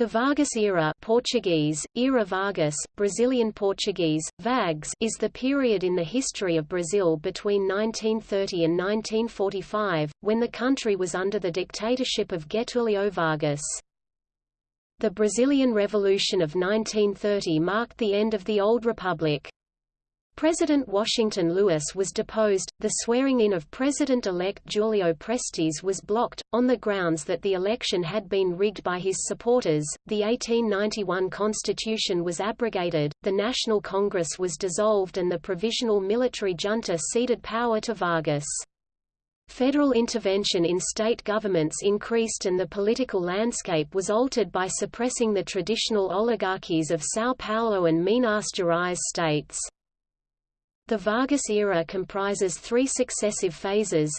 The Vargas era Portuguese, Era Vargas, Brazilian Portuguese, Vags is the period in the history of Brazil between 1930 and 1945, when the country was under the dictatorship of Getúlio Vargas. The Brazilian Revolution of 1930 marked the end of the Old Republic. President Washington Luiz was deposed, the swearing-in of President-elect Julio Prestes was blocked, on the grounds that the election had been rigged by his supporters, the 1891 constitution was abrogated, the National Congress was dissolved and the provisional military junta ceded power to Vargas. Federal intervention in state governments increased and the political landscape was altered by suppressing the traditional oligarchies of São Paulo and Minas Gerais states. The Vargas era comprises three successive phases.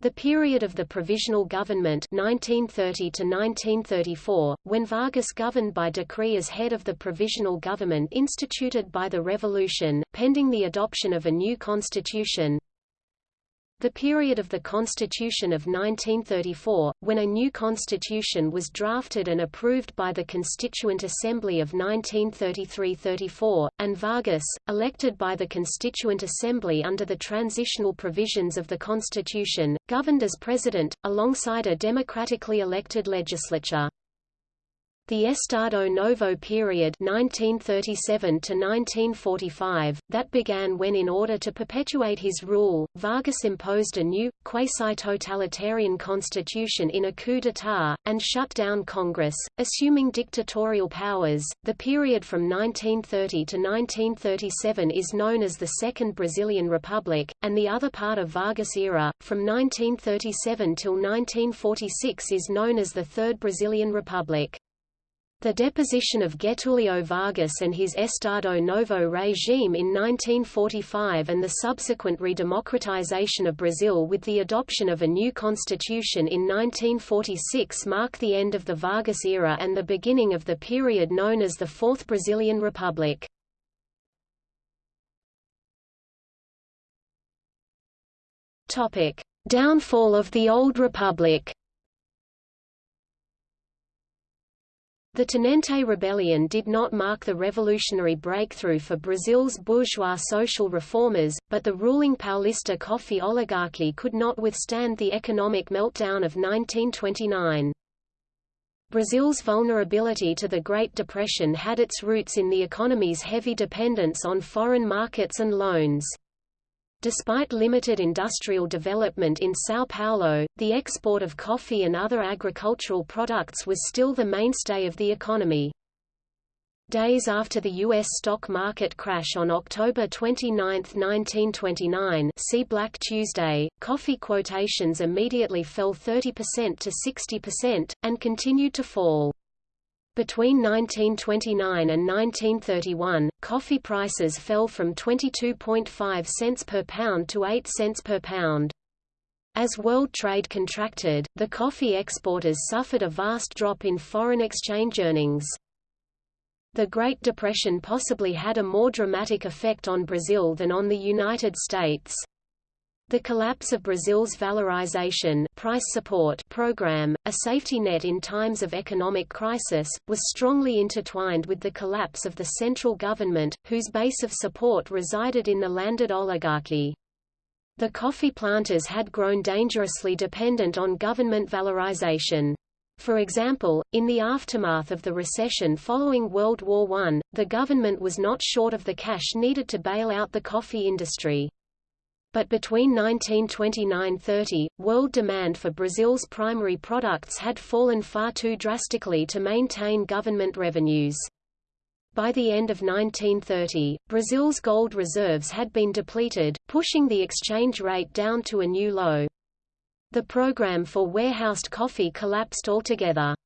The period of the Provisional Government 1930 to 1934, when Vargas governed by decree as head of the Provisional Government instituted by the Revolution, pending the adoption of a new constitution. The period of the Constitution of 1934, when a new constitution was drafted and approved by the Constituent Assembly of 1933–34, and Vargas, elected by the Constituent Assembly under the transitional provisions of the Constitution, governed as president, alongside a democratically elected legislature. The Estado Novo period 1937 to 1945, that began when in order to perpetuate his rule, Vargas imposed a new, quasi-totalitarian constitution in a coup d'état, and shut down Congress, assuming dictatorial powers. The period from 1930 to 1937 is known as the Second Brazilian Republic, and the other part of Vargas era, from 1937 till 1946 is known as the Third Brazilian Republic. The deposition of Getulio Vargas and his Estado Novo regime in 1945 and the subsequent redemocratization of Brazil with the adoption of a new constitution in 1946 mark the end of the Vargas era and the beginning of the period known as the Fourth Brazilian Republic. Downfall of the Old Republic The Tenente Rebellion did not mark the revolutionary breakthrough for Brazil's bourgeois social reformers, but the ruling Paulista coffee oligarchy could not withstand the economic meltdown of 1929. Brazil's vulnerability to the Great Depression had its roots in the economy's heavy dependence on foreign markets and loans. Despite limited industrial development in São Paulo, the export of coffee and other agricultural products was still the mainstay of the economy. Days after the U.S. stock market crash on October 29, 1929 see Black Tuesday, coffee quotations immediately fell 30% to 60%, and continued to fall. Between 1929 and 1931, coffee prices fell from 22.5 cents per pound to 8 cents per pound. As world trade contracted, the coffee exporters suffered a vast drop in foreign exchange earnings. The Great Depression possibly had a more dramatic effect on Brazil than on the United States. The collapse of Brazil's valorization price support program, a safety net in times of economic crisis, was strongly intertwined with the collapse of the central government, whose base of support resided in the landed oligarchy. The coffee planters had grown dangerously dependent on government valorization. For example, in the aftermath of the recession following World War I, the government was not short of the cash needed to bail out the coffee industry. But between 1929–30, world demand for Brazil's primary products had fallen far too drastically to maintain government revenues. By the end of 1930, Brazil's gold reserves had been depleted, pushing the exchange rate down to a new low. The program for warehoused coffee collapsed altogether.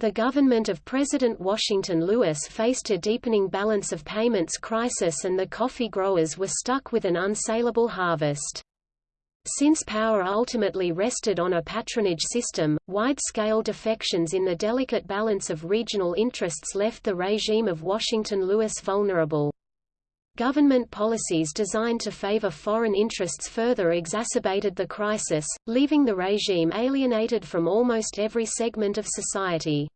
The government of President Washington Luiz faced a deepening balance of payments crisis and the coffee growers were stuck with an unsaleable harvest. Since power ultimately rested on a patronage system, wide-scale defections in the delicate balance of regional interests left the regime of Washington Luiz vulnerable. Government policies designed to favor foreign interests further exacerbated the crisis, leaving the regime alienated from almost every segment of society.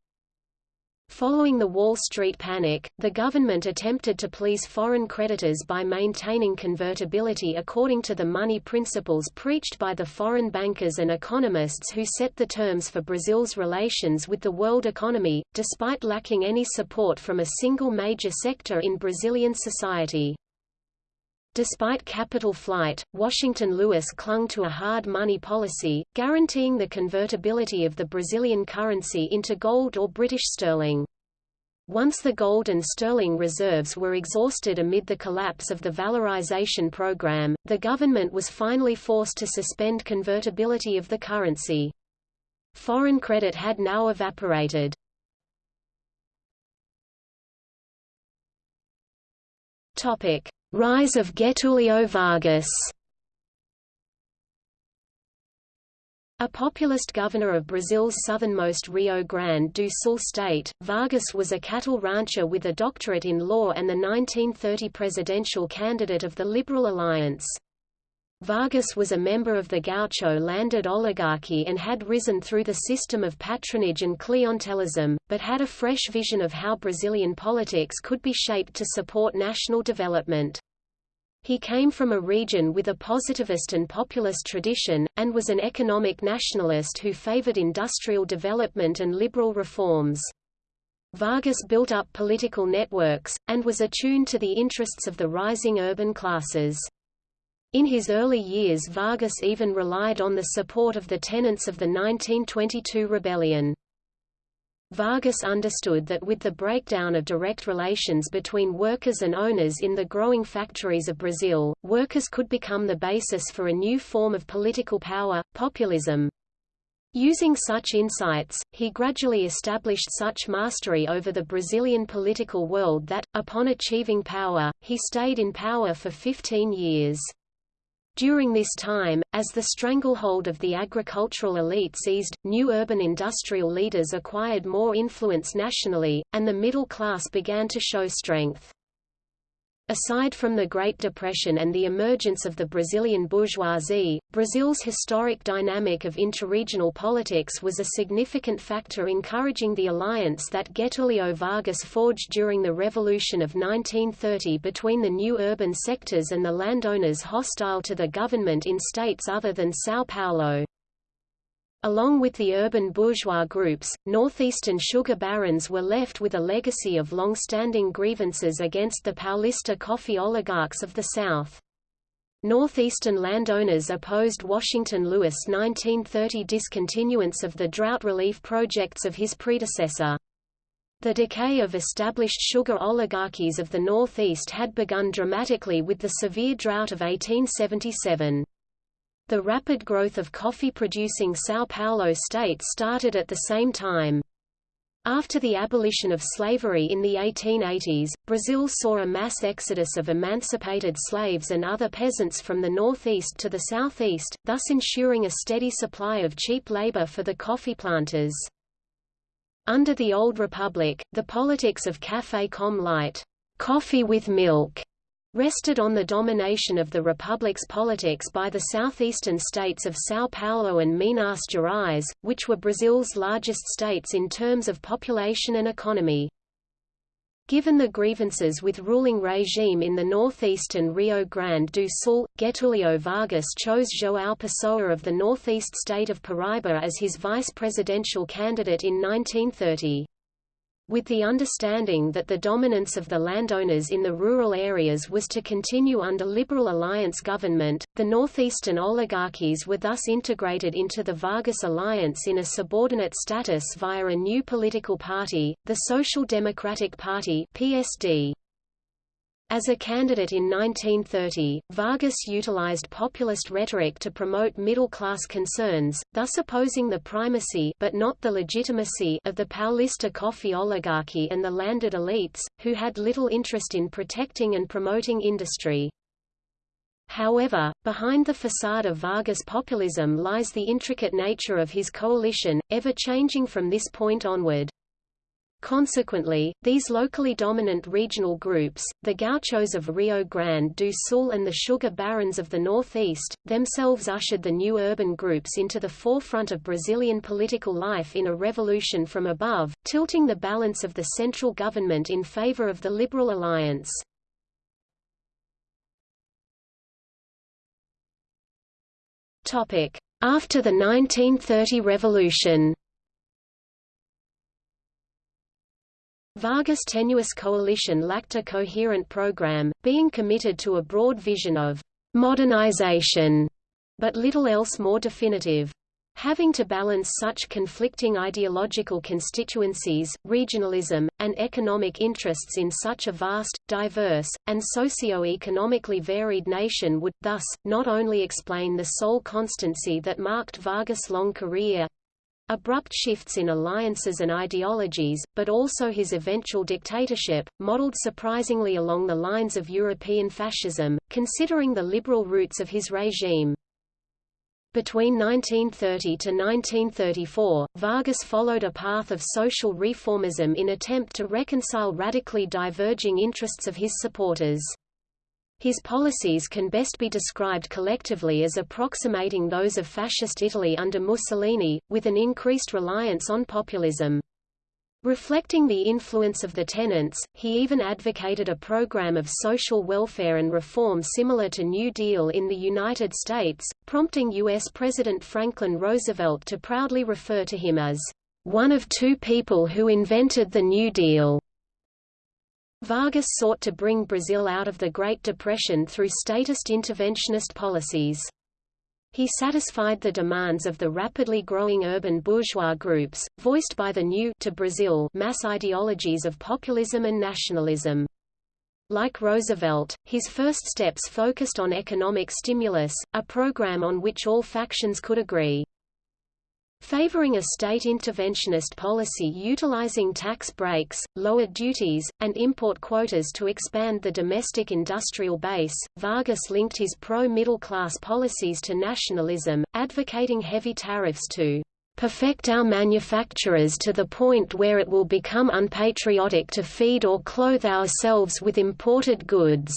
Following the Wall Street panic, the government attempted to please foreign creditors by maintaining convertibility according to the money principles preached by the foreign bankers and economists who set the terms for Brazil's relations with the world economy, despite lacking any support from a single major sector in Brazilian society. Despite capital flight, Washington Luiz clung to a hard money policy, guaranteeing the convertibility of the Brazilian currency into gold or British sterling. Once the gold and sterling reserves were exhausted amid the collapse of the valorization program, the government was finally forced to suspend convertibility of the currency. Foreign credit had now evaporated. Topic: Rise of Getulio Vargas A populist governor of Brazil's southernmost Rio Grande do Sul state, Vargas was a cattle rancher with a doctorate in law and the 1930 presidential candidate of the Liberal Alliance. Vargas was a member of the gaucho landed oligarchy and had risen through the system of patronage and clientelism, but had a fresh vision of how Brazilian politics could be shaped to support national development. He came from a region with a positivist and populist tradition, and was an economic nationalist who favored industrial development and liberal reforms. Vargas built up political networks, and was attuned to the interests of the rising urban classes. In his early years Vargas even relied on the support of the tenentes of the 1922 rebellion. Vargas understood that with the breakdown of direct relations between workers and owners in the growing factories of Brazil, workers could become the basis for a new form of political power, populism. Using such insights, he gradually established such mastery over the Brazilian political world that, upon achieving power, he stayed in power for 15 years. During this time, as the stranglehold of the agricultural elites eased, new urban industrial leaders acquired more influence nationally, and the middle class began to show strength. Aside from the Great Depression and the emergence of the Brazilian bourgeoisie, Brazil's historic dynamic of interregional politics was a significant factor encouraging the alliance that Getulio Vargas forged during the Revolution of 1930 between the new urban sectors and the landowners hostile to the government in states other than São Paulo. Along with the urban bourgeois groups, northeastern sugar barons were left with a legacy of long-standing grievances against the Paulista coffee oligarchs of the South. Northeastern landowners opposed Washington Luiz' 1930 discontinuance of the drought relief projects of his predecessor. The decay of established sugar oligarchies of the Northeast had begun dramatically with the severe drought of 1877. The rapid growth of coffee-producing São Paulo state started at the same time. After the abolition of slavery in the 1880s, Brazil saw a mass exodus of emancipated slaves and other peasants from the northeast to the southeast, thus ensuring a steady supply of cheap labor for the coffee planters. Under the Old Republic, the politics of café com leite coffee with milk, rested on the domination of the republic's politics by the southeastern states of São Paulo and Minas Gerais, which were Brazil's largest states in terms of population and economy. Given the grievances with ruling regime in the northeastern Rio Grande do Sul, Getulio Vargas chose João Pessoa of the northeast state of Paraíba as his vice-presidential candidate in 1930. With the understanding that the dominance of the landowners in the rural areas was to continue under Liberal Alliance government, the northeastern oligarchies were thus integrated into the Vargas Alliance in a subordinate status via a new political party, the Social Democratic Party PSD. As a candidate in 1930, Vargas utilized populist rhetoric to promote middle-class concerns, thus opposing the primacy but not the legitimacy of the Paulista coffee oligarchy and the landed elites, who had little interest in protecting and promoting industry. However, behind the facade of Vargas populism lies the intricate nature of his coalition, ever changing from this point onward. Consequently, these locally dominant regional groups, the gauchos of Rio Grande do Sul and the sugar barons of the northeast, themselves ushered the new urban groups into the forefront of Brazilian political life in a revolution from above, tilting the balance of the central government in favor of the Liberal Alliance. After the 1930 revolution Vargas' tenuous coalition lacked a coherent program, being committed to a broad vision of modernization, but little else more definitive. Having to balance such conflicting ideological constituencies, regionalism, and economic interests in such a vast, diverse, and socio-economically varied nation would, thus, not only explain the sole constancy that marked Vargas' long career, abrupt shifts in alliances and ideologies, but also his eventual dictatorship, modeled surprisingly along the lines of European fascism, considering the liberal roots of his regime. Between 1930 to 1934, Vargas followed a path of social reformism in attempt to reconcile radically diverging interests of his supporters. His policies can best be described collectively as approximating those of Fascist Italy under Mussolini, with an increased reliance on populism. Reflecting the influence of the tenentes, he even advocated a program of social welfare and reform similar to New Deal in the United States, prompting U.S. President Franklin Roosevelt to proudly refer to him as one of two people who invented the New Deal. Vargas sought to bring Brazil out of the Great Depression through statist interventionist policies. He satisfied the demands of the rapidly growing urban bourgeois groups, voiced by the new to Brazil mass ideologies of populism and nationalism. Like Roosevelt, his first steps focused on economic stimulus, a program on which all factions could agree. Favoring a state interventionist policy utilizing tax breaks, lower duties, and import quotas to expand the domestic industrial base, Vargas linked his pro-middle class policies to nationalism, advocating heavy tariffs to perfect our manufacturers to the point where it will become unpatriotic to feed or clothe ourselves with imported goods."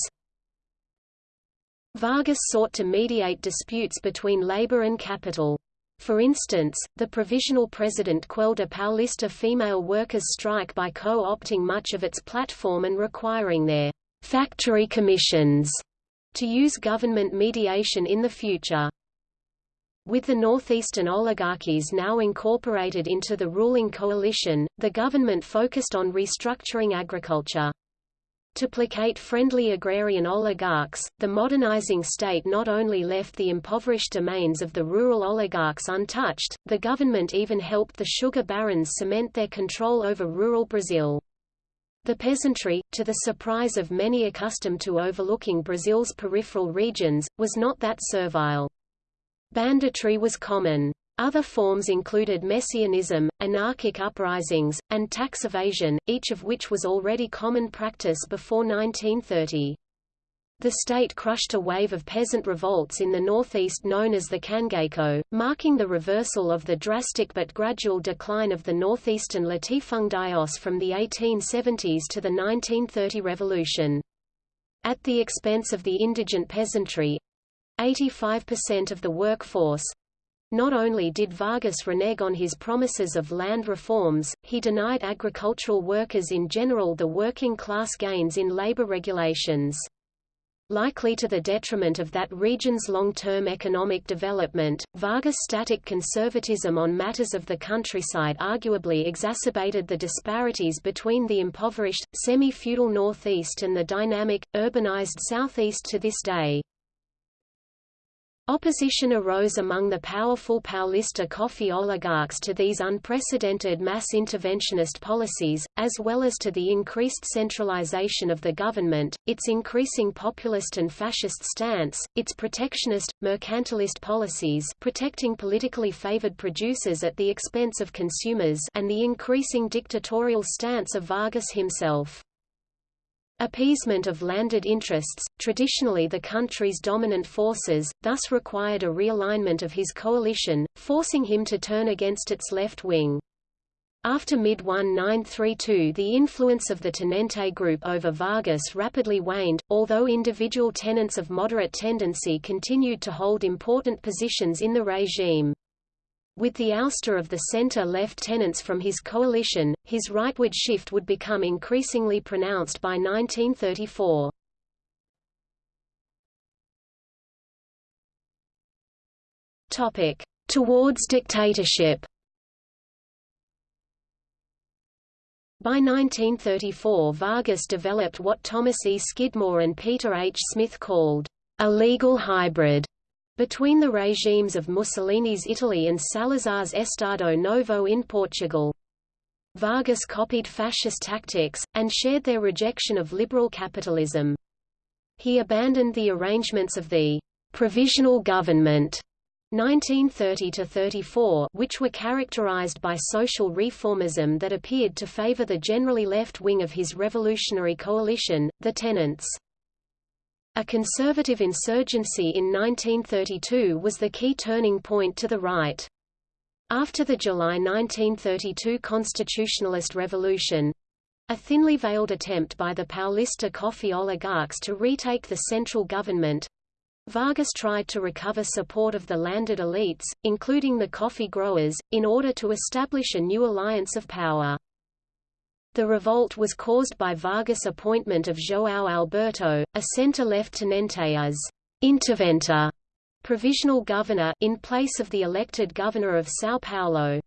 Vargas sought to mediate disputes between labor and capital. For instance, the provisional president quelled a Paulista female workers' strike by co-opting much of its platform and requiring their factory commissions to use government mediation in the future. With the northeastern oligarchies now incorporated into the ruling coalition, the government focused on restructuring agriculture. To placate friendly agrarian oligarchs, the modernizing state not only left the impoverished domains of the rural oligarchs untouched, the government even helped the sugar barons cement their control over rural Brazil. The peasantry, to the surprise of many accustomed to overlooking Brazil's peripheral regions, was not that servile. Banditry was common. Other forms included messianism, anarchic uprisings, and tax evasion, each of which was already common practice before 1930. The state crushed a wave of peasant revolts in the northeast known as the Cangaço, marking the reversal of the drastic but gradual decline of the northeastern latifundios from the 1870s to the 1930 revolution. At the expense of the indigent peasantry—85% of the workforce, not only did Vargas renege on his promises of land reforms, he denied agricultural workers in general the working-class gains in labor regulations. Likely to the detriment of that region's long-term economic development, Vargas' static conservatism on matters of the countryside arguably exacerbated the disparities between the impoverished, semi-feudal northeast and the dynamic, urbanized southeast to this day. Opposition arose among the powerful Paulista coffee oligarchs to these unprecedented mass interventionist policies, as well as to the increased centralization of the government, its increasing populist and fascist stance, its protectionist, mercantilist policies protecting politically favored producers at the expense of consumers and the increasing dictatorial stance of Vargas himself. Appeasement of landed interests, traditionally the country's dominant forces, thus required a realignment of his coalition, forcing him to turn against its left wing. After mid-1932 the influence of the Tenente group over Vargas rapidly waned, although individual tenentes of moderate tendency continued to hold important positions in the regime. With the ouster of the center-left tenentes from his coalition, his rightward shift would become increasingly pronounced by 1934. Topic: Towards dictatorship. By 1934 Vargas developed what Thomas E. Skidmore and Peter H. Smith called a legal hybrid between the regimes of Mussolini's Italy and Salazar's Estado Novo in Portugal. Vargas copied fascist tactics, and shared their rejection of liberal capitalism. He abandoned the arrangements of the «provisional government» 1930–34 which were characterized by social reformism that appeared to favor the generally left wing of his revolutionary coalition, the Tenentes. A conservative insurgency in 1932 was the key turning point to the right. After the July 1932 constitutionalist revolution—a thinly veiled attempt by the Paulista coffee oligarchs to retake the central government, Vargas tried to recover support of the landed elites, including the coffee growers, in order to establish a new alliance of power. The revolt was caused by Vargas' appointment of João Alberto, a center-left tenente as interventor provisional governor in place of the elected governor of São Paulo.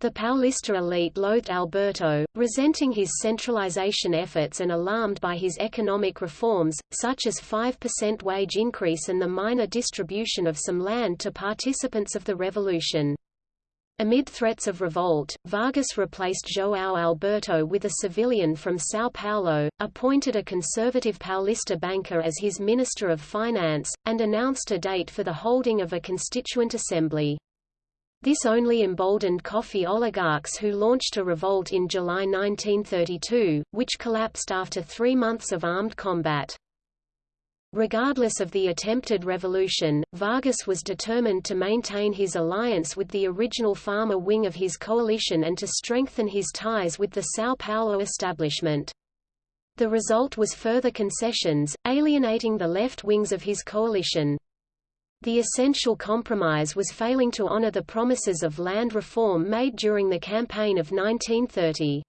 The Paulista elite loathed Alberto, resenting his centralization efforts and alarmed by his economic reforms, such as 5% wage increase and the minor distribution of some land to participants of the revolution. Amid threats of revolt, Vargas replaced João Alberto with a civilian from São Paulo, appointed a conservative Paulista banker as his Minister of Finance, and announced a date for the holding of a constituent assembly. This only emboldened coffee oligarchs who launched a revolt in July 1932, which collapsed after three months of armed combat. Regardless of the attempted revolution, Vargas was determined to maintain his alliance with the original farmer wing of his coalition and to strengthen his ties with the São Paulo establishment. The result was further concessions, alienating the left wings of his coalition. The essential compromise was failing to honor the promises of land reform made during the campaign of 1930.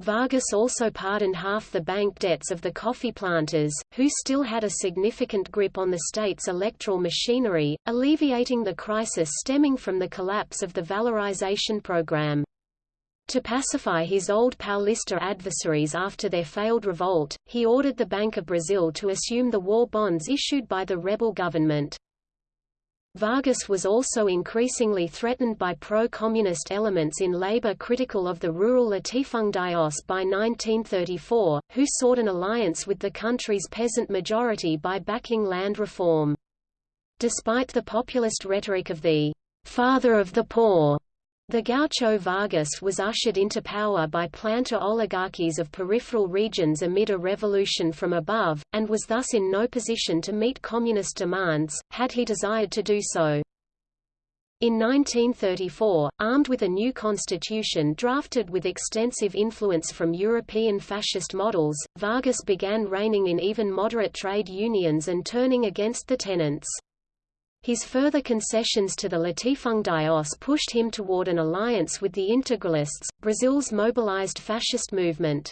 Vargas also pardoned half the bank debts of the coffee planters, who still had a significant grip on the state's electoral machinery, alleviating the crisis stemming from the collapse of the valorization program. To pacify his old Paulista adversaries after their failed revolt, he ordered the Bank of Brazil to assume the war bonds issued by the rebel government. Vargas was also increasingly threatened by pro-communist elements in labor critical of the rural latifundios by 1934, who sought an alliance with the country's peasant majority by backing land reform. Despite the populist rhetoric of the «father of the poor», the Gaucho Vargas was ushered into power by planter oligarchies of peripheral regions amid a revolution from above, and was thus in no position to meet communist demands, had he desired to do so. In 1934, armed with a new constitution drafted with extensive influence from European fascist models, Vargas began reining in even moderate trade unions and turning against the tenentes. His further concessions to the latifundios pushed him toward an alliance with the integralists, Brazil's mobilized fascist movement.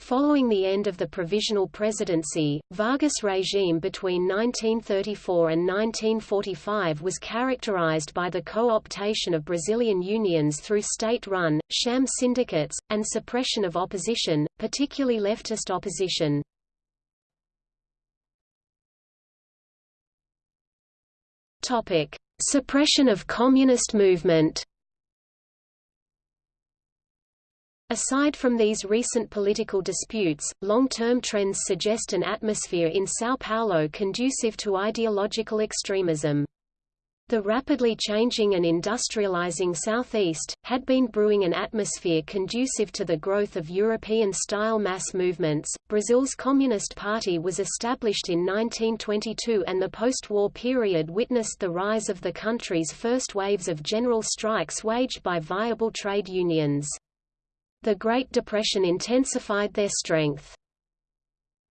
Following the end of the provisional presidency, Vargas' regime between 1934 and 1945 was characterized by the co-optation of Brazilian unions through state-run, sham syndicates, and suppression of opposition, particularly leftist opposition. Topic: Suppression of communist movement. Aside from these recent political disputes, long-term trends suggest an atmosphere in São Paulo conducive to ideological extremism. The rapidly changing and industrializing Southeast, had been brewing an atmosphere conducive to the growth of European-style mass movements. Brazil's Communist Party was established in 1922 and the post-war period witnessed the rise of the country's first waves of general strikes waged by viable trade unions. The Great Depression intensified their strength.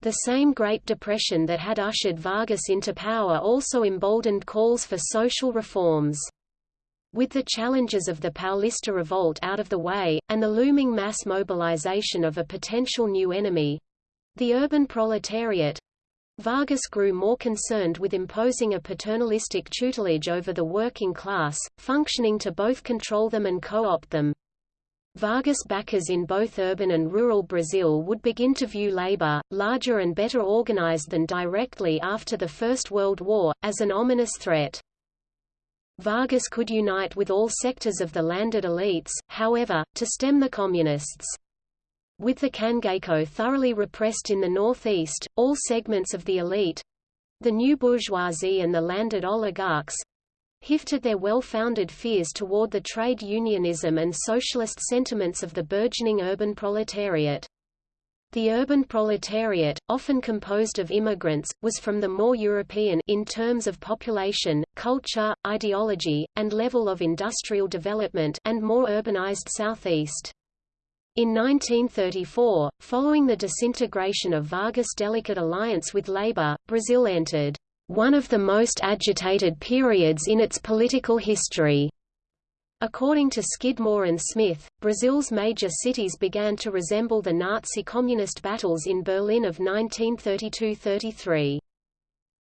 The same Great Depression that had ushered Vargas into power also emboldened calls for social reforms. With the challenges of the Paulista revolt out of the way, and the looming mass mobilization of a potential new enemy—the urban proletariat, Vargas grew more concerned with imposing a paternalistic tutelage over the working class, functioning to both control them and co-opt them. Vargas backers in both urban and rural Brazil would begin to view labor, larger and better organized than directly after the First World War, as an ominous threat. Vargas could unite with all sectors of the landed elites, however, to stem the communists. With the Cangaço thoroughly repressed in the northeast, all segments of the elite—the new bourgeoisie and the landed oligarchs, Hifted their well-founded fears toward the trade unionism and socialist sentiments of the burgeoning urban proletariat. The urban proletariat, often composed of immigrants, was from the more European in terms of population, culture, ideology, and level of industrial development and more urbanized southeast. In 1934, following the disintegration of Vargas' delicate alliance with Labour, Brazil entered one of the most agitated periods in its political history. According to Skidmore and Smith, Brazil's major cities began to resemble the Nazi-communist battles in Berlin of 1932–33.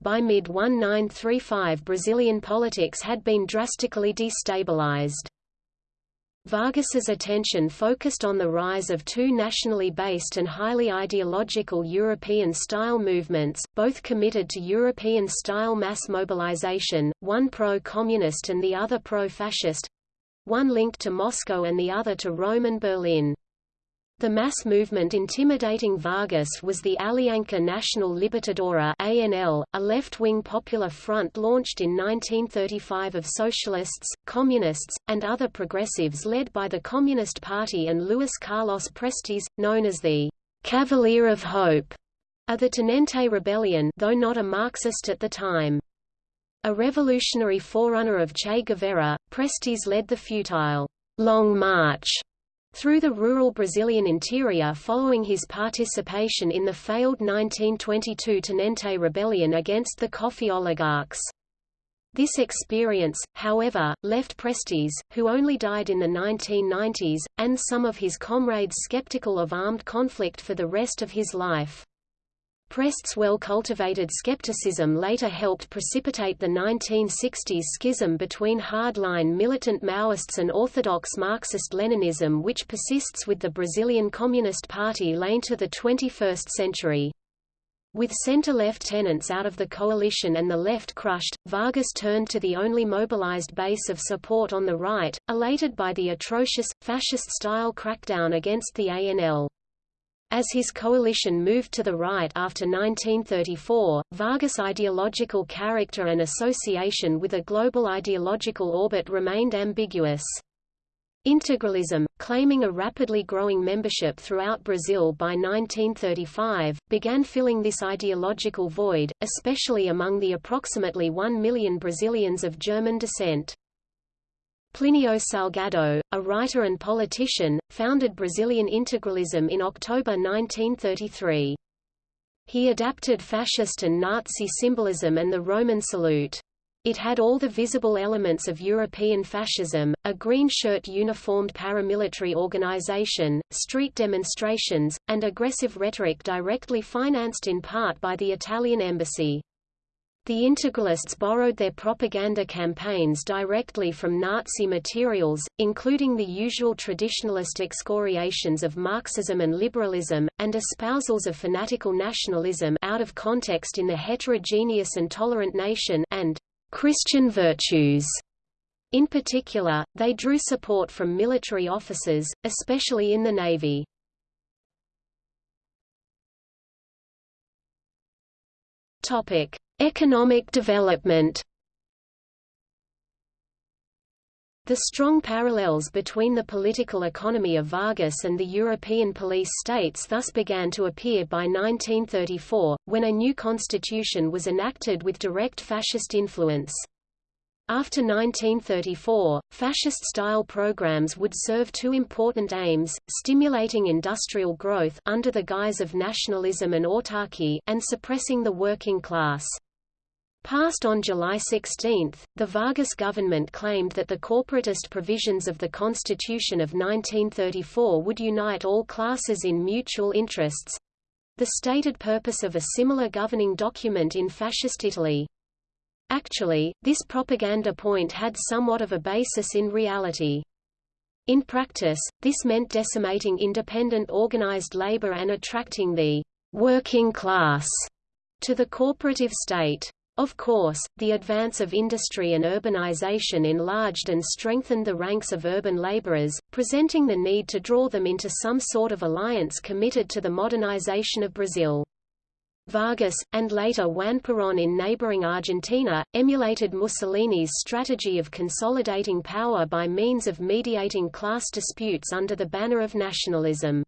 By mid-1935 Brazilian politics had been drastically destabilized. Vargas's attention focused on the rise of two nationally based and highly ideological European-style movements, both committed to European-style mass mobilization, one pro-communist and the other pro-fascist—one linked to Moscow and the other to Rome and Berlin. The mass movement intimidating Vargas was the Aliança Nacional Libertadora ANL, a left-wing popular front launched in 1935 of socialists, communists, and other progressives led by the Communist Party and Luis Carlos Prestes, known as the Cavalier of Hope, of the Tenente Rebellion though not a Marxist at the time. A revolutionary forerunner of Che Guevara, Prestes led the futile Long March through the rural Brazilian interior following his participation in the failed 1922 Tenente Rebellion against the coffee oligarchs. This experience, however, left Prestes, who only died in the 1990s, and some of his comrades skeptical of armed conflict for the rest of his life. Prest's well-cultivated skepticism later helped precipitate the 1960s schism between hardline militant Maoists and orthodox Marxist-Leninism which persists with the Brazilian Communist Party lane to the 21st century. With center-left tenentes out of the coalition and the left crushed, Vargas turned to the only mobilized base of support on the right, elated by the atrocious, fascist-style crackdown against the ANL. As his coalition moved to the right after 1934, Vargas' ideological character and association with a global ideological orbit remained ambiguous. Integralism, claiming a rapidly growing membership throughout Brazil by 1935, began filling this ideological void, especially among the approximately 1 million Brazilians of German descent. Plinio Salgado, a writer and politician, founded Brazilian integralism in October 1933. He adapted fascist and Nazi symbolism and the Roman salute. It had all the visible elements of European fascism, a green shirt uniformed paramilitary organization, street demonstrations, and aggressive rhetoric directly financed in part by the Italian embassy. The integralists borrowed their propaganda campaigns directly from Nazi materials, including the usual traditionalist excoriations of Marxism and liberalism, and espousals of fanatical nationalism out of context in the heterogeneous and tolerant nation and Christian virtues. In particular, they drew support from military officers, especially in the Navy. Topic: Economic development The strong parallels between the political economy of Vargas and the European police states thus began to appear by 1934, when a new constitution was enacted with direct fascist influence. After 1934, fascist-style programs would serve two important aims, stimulating industrial growth under the guise of nationalism and autarky and suppressing the working class. Passed on July 16, the Vargas government claimed that the corporatist provisions of the Constitution of 1934 would unite all classes in mutual interests—the stated purpose of a similar governing document in fascist Italy. Actually, this propaganda point had somewhat of a basis in reality. In practice, this meant decimating independent organized labor and attracting the working class to the corporative state. Of course, the advance of industry and urbanization enlarged and strengthened the ranks of urban laborers, presenting the need to draw them into some sort of alliance committed to the modernization of Brazil. Vargas, and later Juan Perón in neighboring Argentina, emulated Mussolini's strategy of consolidating power by means of mediating class disputes under the banner of nationalism.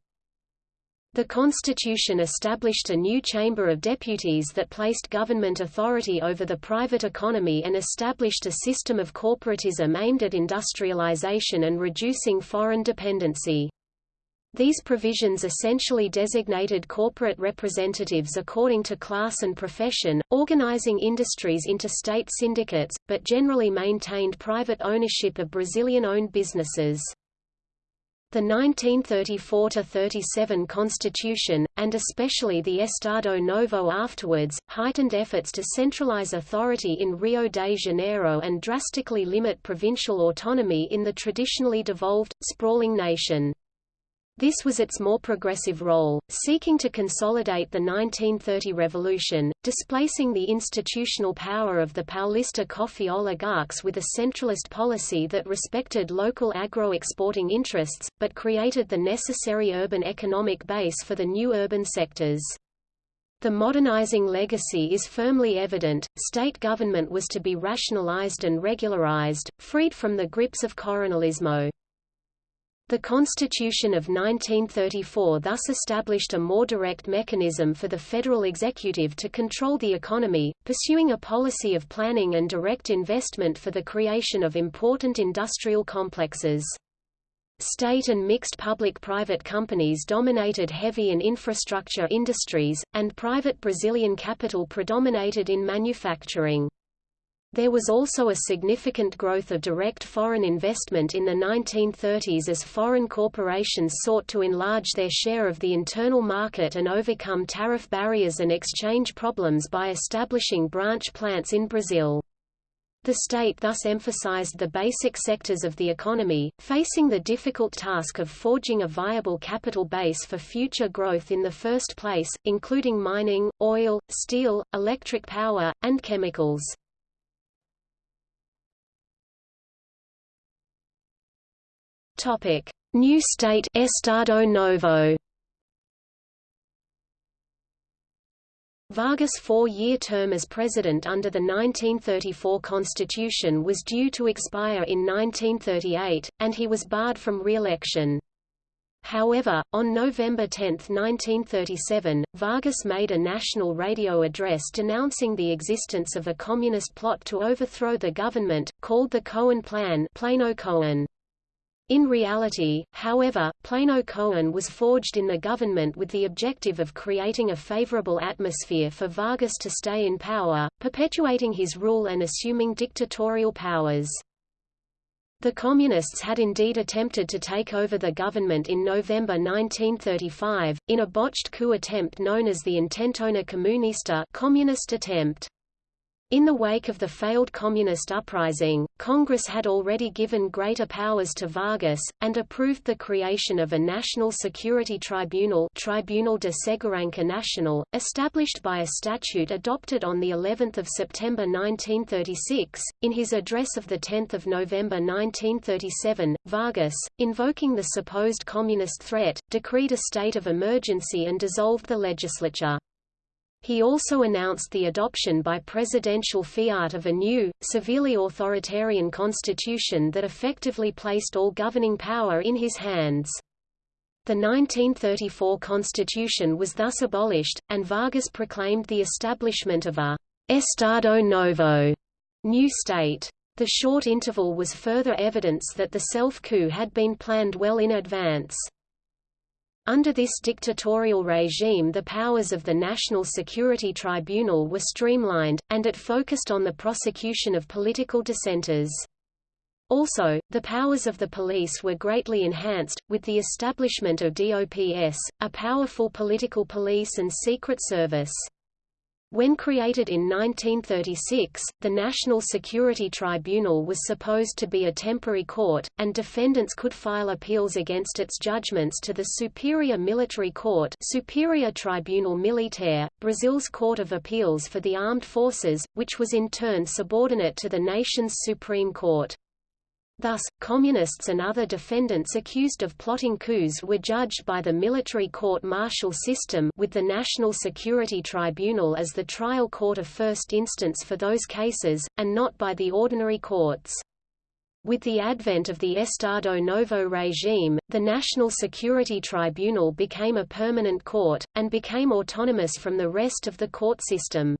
The constitution established a new Chamber of Deputies that placed government authority over the private economy and established a system of corporatism aimed at industrialization and reducing foreign dependency. These provisions essentially designated corporate representatives according to class and profession, organizing industries into state syndicates, but generally maintained private ownership of Brazilian-owned businesses. The 1934–37 Constitution, and especially the Estado Novo afterwards, heightened efforts to centralize authority in Rio de Janeiro and drastically limit provincial autonomy in the traditionally devolved, sprawling nation. This was its more progressive role, seeking to consolidate the 1930 revolution, displacing the institutional power of the Paulista coffee oligarchs with a centralist policy that respected local agro-exporting interests, but created the necessary urban economic base for the new urban sectors. The modernizing legacy is firmly evident, state government was to be rationalized and regularized, freed from the grips of coronelismo. The Constitution of 1934 thus established a more direct mechanism for the federal executive to control the economy, pursuing a policy of planning and direct investment for the creation of important industrial complexes. State and mixed public-private companies dominated heavy and infrastructure industries, and private Brazilian capital predominated in manufacturing. There was also a significant growth of direct foreign investment in the 1930s as foreign corporations sought to enlarge their share of the internal market and overcome tariff barriers and exchange problems by establishing branch plants in Brazil. The state thus emphasized the basic sectors of the economy, facing the difficult task of forging a viable capital base for future growth in the first place, including mining, oil, steel, electric power, and chemicals. Topic: New state Estado Novo. Vargas' four-year term as president under the 1934 constitution was due to expire in 1938, and he was barred from re-election. However, on November 10, 1937, Vargas made a national radio address denouncing the existence of a communist plot to overthrow the government, called the Cohen Plan Plano Cohen. In reality, however, Plano Cohen was forged in the government with the objective of creating a favorable atmosphere for Vargas to stay in power, perpetuating his rule and assuming dictatorial powers. The Communists had indeed attempted to take over the government in November 1935, in a botched coup attempt known as the Intentona Comunista communist attempt. In the wake of the failed Communist uprising, Congress had already given greater powers to Vargas, and approved the creation of a National Security Tribunal Tribunal de Segurança Nacional, established by a statute adopted on of September 1936. In his address of 10 November 1937, Vargas, invoking the supposed communist threat, decreed a state of emergency and dissolved the legislature. He also announced the adoption by presidential fiat of a new, severely authoritarian constitution that effectively placed all governing power in his hands. The 1934 constitution was thus abolished, and Vargas proclaimed the establishment of a «Estado Novo» new state. The short interval was further evidence that the self-coup had been planned well in advance. Under this dictatorial regime the powers of the National Security Tribunal were streamlined, and it focused on the prosecution of political dissenters. Also, the powers of the police were greatly enhanced, with the establishment of DOPS, a powerful political police and secret service. When created in 1936, the National Security Tribunal was supposed to be a temporary court, and defendants could file appeals against its judgments to the Superior Military Court Superior Tribunal Militar, Brazil's Court of Appeals for the Armed Forces, which was in turn subordinate to the nation's Supreme Court. Thus, communists and other defendants accused of plotting coups were judged by the military court-martial system with the National Security Tribunal as the trial court of first instance for those cases, and not by the ordinary courts. With the advent of the Estado Novo regime, the National Security Tribunal became a permanent court, and became autonomous from the rest of the court system.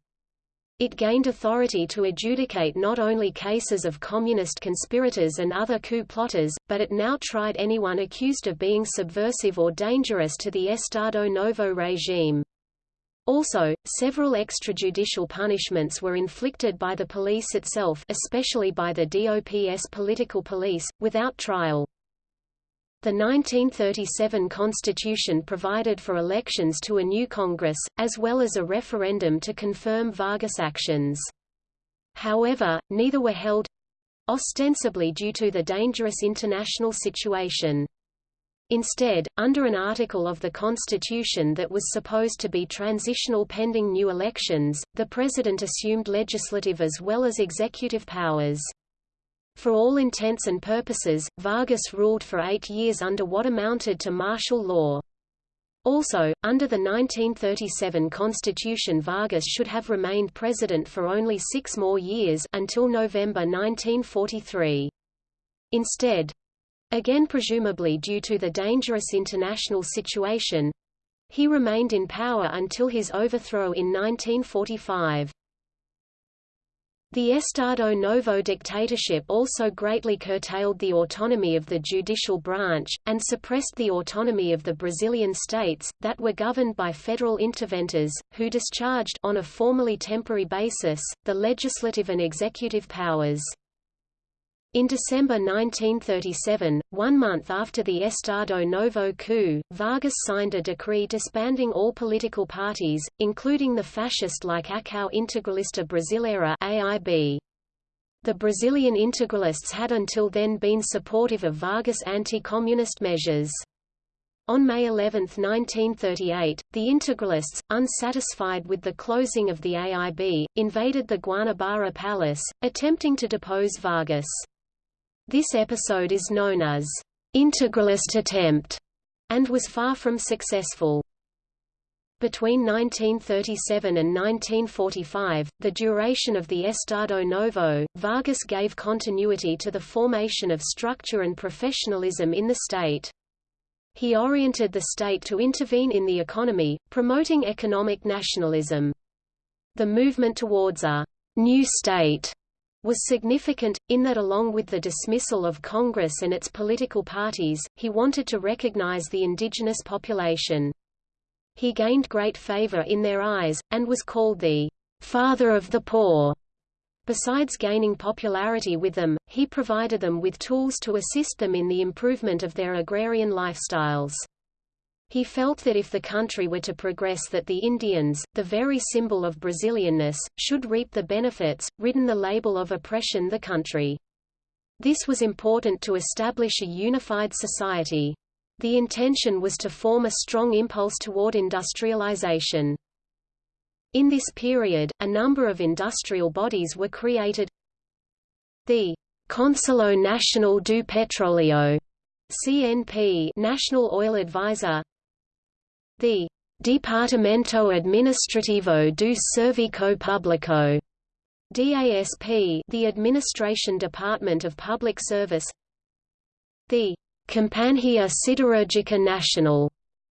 It gained authority to adjudicate not only cases of communist conspirators and other coup plotters, but it now tried anyone accused of being subversive or dangerous to the Estado Novo regime. Also, several extrajudicial punishments were inflicted by the police itself especially by the DOPS political police, without trial. The 1937 constitution provided for elections to a new Congress, as well as a referendum to confirm Vargas' actions. However, neither were held—ostensibly due to the dangerous international situation. Instead, under an article of the Constitution that was supposed to be transitional pending new elections, the President assumed legislative as well as executive powers. For all intents and purposes, Vargas ruled for eight years under what amounted to martial law. Also, under the 1937 constitution Vargas should have remained president for only six more years until November 1943. Instead—again presumably due to the dangerous international situation—he remained in power until his overthrow in 1945. The Estado Novo dictatorship also greatly curtailed the autonomy of the judicial branch, and suppressed the autonomy of the Brazilian states, that were governed by federal interventors, who discharged on a formally temporary basis, the legislative and executive powers. In December 1937, one month after the Estado Novo coup, Vargas signed a decree disbanding all political parties, including the fascist-like Acção Integralista Brasileira AIB. The Brazilian integralists had until then been supportive of Vargas' anti-communist measures. On May 11, 1938, the Integralists, unsatisfied with the closing of the AIB, invaded the Guanabara Palace, attempting to depose Vargas. This episode is known as integralist attempt and was far from successful. Between 1937 and 1945, the duration of the Estado Novo, Vargas gave continuity to the formation of structure and professionalism in the state. He oriented the state to intervene in the economy, promoting economic nationalism. The movement towards a new state was significant, in that along with the dismissal of Congress and its political parties, he wanted to recognize the indigenous population. He gained great favor in their eyes, and was called the «father of the poor». Besides gaining popularity with them, he provided them with tools to assist them in the improvement of their agrarian lifestyles. He felt that if the country were to progress that the Indians, the very symbol of Brazilianness, should reap the benefits, ridden the label of oppression the country. This was important to establish a unified society. The intention was to form a strong impulse toward industrialization. In this period, a number of industrial bodies were created. The Conselho Nacional do Petróleo CNP National Oil Advisor the Departamento Administrativo do Serviço Público DASP, the Administration Department of Public Service. The Companhia Siderúrgica Nacional,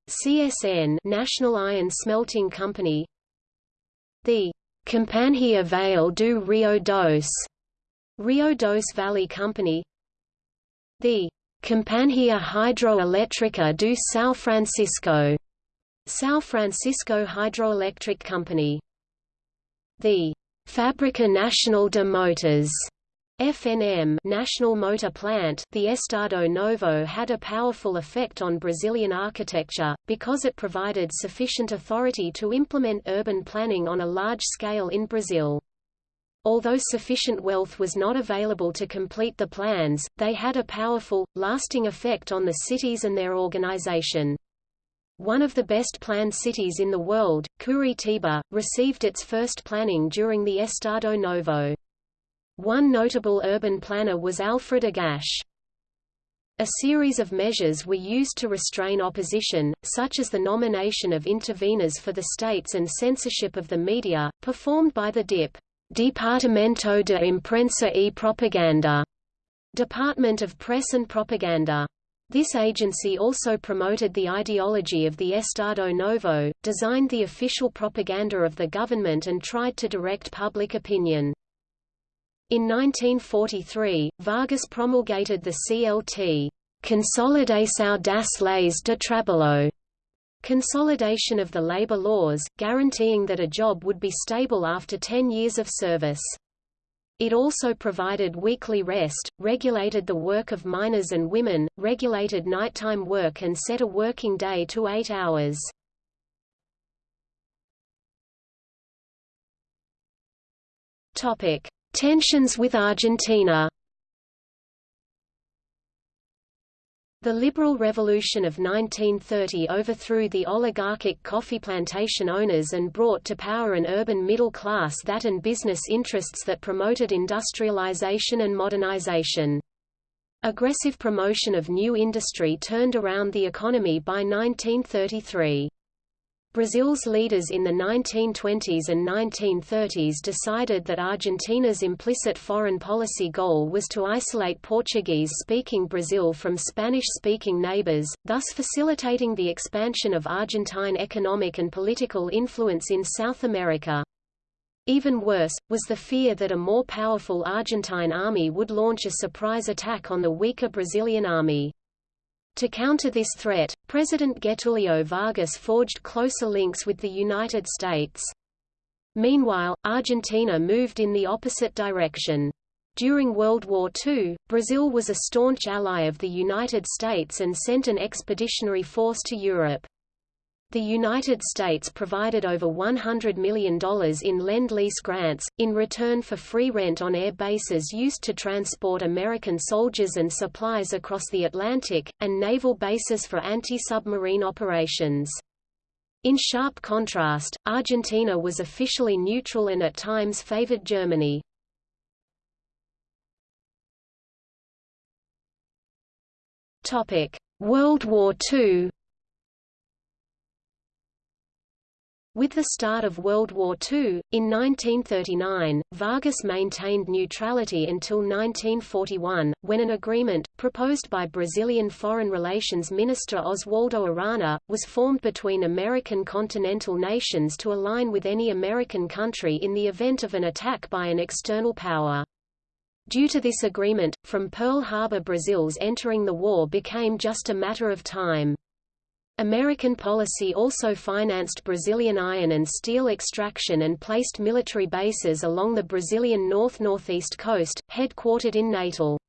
CSN, National Iron Smelting Company. The Companhia Vale do Rio Doce, Rio Doce Valley Company. The Companhia Hidroelétrica do São Francisco, São Francisco Hydroelectric Company. The Fábrica Nacional de Motores FNM National Motor Plant the Estado Novo had a powerful effect on Brazilian architecture, because it provided sufficient authority to implement urban planning on a large scale in Brazil. Although sufficient wealth was not available to complete the plans, they had a powerful, lasting effect on the cities and their organization. One of the best planned cities in the world, Curitiba, received its first planning during the Estado Novo. One notable urban planner was Alfred Agache. A series of measures were used to restrain opposition, such as the nomination of interveners for the states and censorship of the media, performed by the DIP. Departamento de Imprensa e Propaganda, Department of Press and Propaganda. This agency also promoted the ideology of the Estado Novo, designed the official propaganda of the government and tried to direct public opinion. In 1943, Vargas promulgated the CLT, Consolidação das Leis de Trabalho, consolidation of the labor laws, guaranteeing that a job would be stable after 10 years of service. It also provided weekly rest, regulated the work of minors and women, regulated nighttime work and set a working day to eight hours. Tensions with Argentina The Liberal Revolution of 1930 overthrew the oligarchic coffee plantation owners and brought to power an urban middle class that and business interests that promoted industrialization and modernization. Aggressive promotion of new industry turned around the economy by 1933. Brazil's leaders in the 1920s and 1930s decided that Argentina's implicit foreign policy goal was to isolate Portuguese-speaking Brazil from Spanish-speaking neighbors, thus facilitating the expansion of Argentine economic and political influence in South America. Even worse, was the fear that a more powerful Argentine army would launch a surprise attack on the weaker Brazilian army. To counter this threat, President Getulio Vargas forged closer links with the United States. Meanwhile, Argentina moved in the opposite direction. During World War II, Brazil was a staunch ally of the United States and sent an expeditionary force to Europe. The United States provided over $100 million in Lend-Lease grants, in return for free rent on air bases used to transport American soldiers and supplies across the Atlantic, and naval bases for anti-submarine operations. In sharp contrast, Argentina was officially neutral and at times favored Germany. World War II With the start of World War II, in 1939, Vargas maintained neutrality until 1941, when an agreement, proposed by Brazilian Foreign Relations Minister Oswaldo Aranha, was formed between American continental nations to align with any American country in the event of an attack by an external power. Due to this agreement, from Pearl Harbor Brazil's entering the war became just a matter of time. American policy also financed Brazilian iron and steel extraction and placed military bases along the Brazilian north-northeast coast, headquartered in Natal.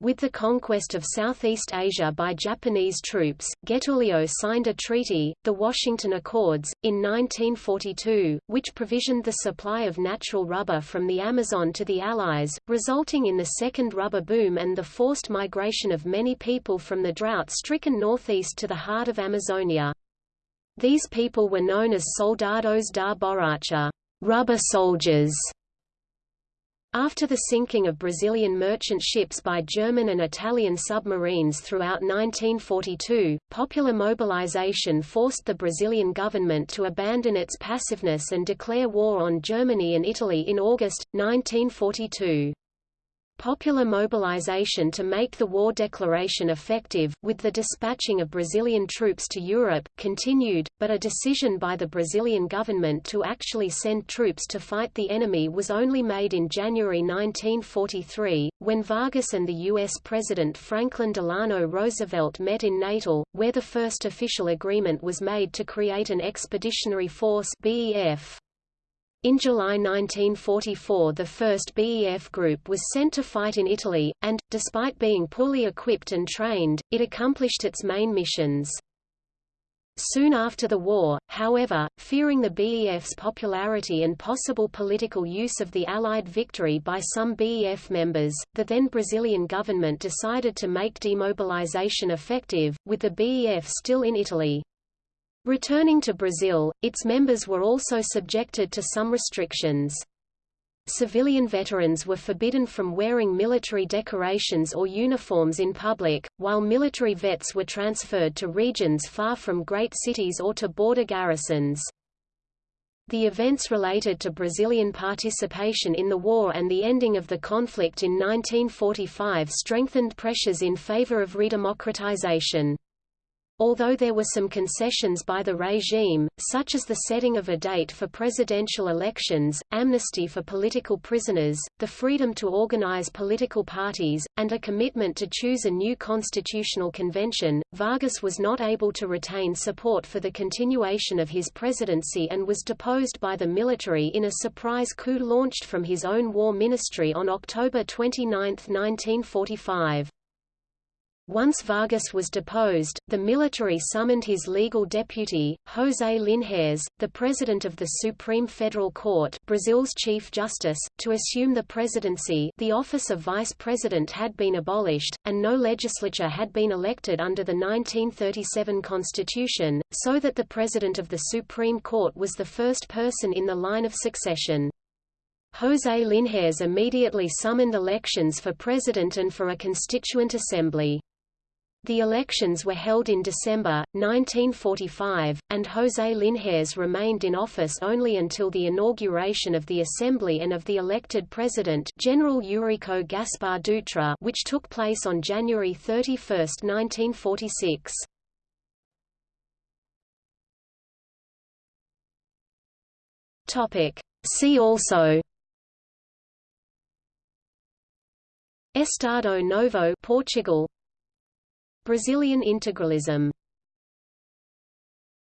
With the conquest of Southeast Asia by Japanese troops, Getulio signed a treaty, the Washington Accords, in 1942, which provisioned the supply of natural rubber from the Amazon to the Allies, resulting in the second rubber boom and the forced migration of many people from the drought-stricken northeast to the heart of Amazonia. These people were known as soldados da borracha, rubber soldiers. After the sinking of Brazilian merchant ships by German and Italian submarines throughout 1942, popular mobilization forced the Brazilian government to abandon its passiveness and declare war on Germany and Italy in August, 1942. Popular mobilization to make the war declaration effective, with the dispatching of Brazilian troops to Europe, continued, but a decision by the Brazilian government to actually send troops to fight the enemy was only made in January 1943, when Vargas and the U.S. President Franklin Delano Roosevelt met in Natal, where the first official agreement was made to create an expeditionary force BEF. In July 1944 the 1st BEF group was sent to fight in Italy, and, despite being poorly equipped and trained, it accomplished its main missions. Soon after the war, however, fearing the BEF's popularity and possible political use of the Allied victory by some BEF members, the then Brazilian government decided to make demobilization effective, with the BEF still in Italy. Returning to Brazil, its members were also subjected to some restrictions. Civilian veterans were forbidden from wearing military decorations or uniforms in public, while military vets were transferred to regions far from great cities or to border garrisons. The events related to Brazilian participation in the war and the ending of the conflict in 1945 strengthened pressures in favor of redemocratization. Although there were some concessions by the regime, such as the setting of a date for presidential elections, amnesty for political prisoners, the freedom to organize political parties, and a commitment to choose a new constitutional convention, Vargas was not able to retain support for the continuation of his presidency and was deposed by the military in a surprise coup launched from his own war ministry on October 29, 1945. Once Vargas was deposed, the military summoned his legal deputy, José Linhares, the president of the Supreme Federal Court Brazil's Chief Justice, to assume the presidency the office of vice president had been abolished, and no legislature had been elected under the 1937 constitution, so that the president of the Supreme Court was the first person in the line of succession. José Linhares immediately summoned elections for president and for a constituent assembly. The elections were held in December, 1945, and José Linhares remained in office only until the inauguration of the Assembly and of the elected president General Eurico Gaspar Dutra which took place on January 31, 1946. See also Estado Novo Portugal Brazilian integralism